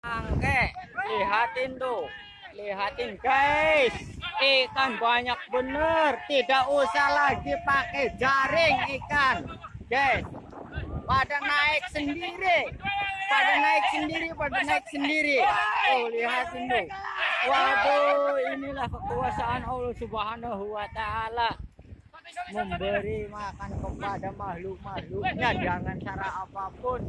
Oke, lihatin tuh. Lihatin guys. Ikan banyak bener. Tidak usah lagi pakai jaring ikan. Guys. Pada naik sendiri. Pada naik sendiri, pada naik sendiri. Oh, lihatin tuh. Waduh, inilah kekuasaan Allah Subhanahu wa taala memberi makan kepada makhluk-makhluknya jangan cara apa pun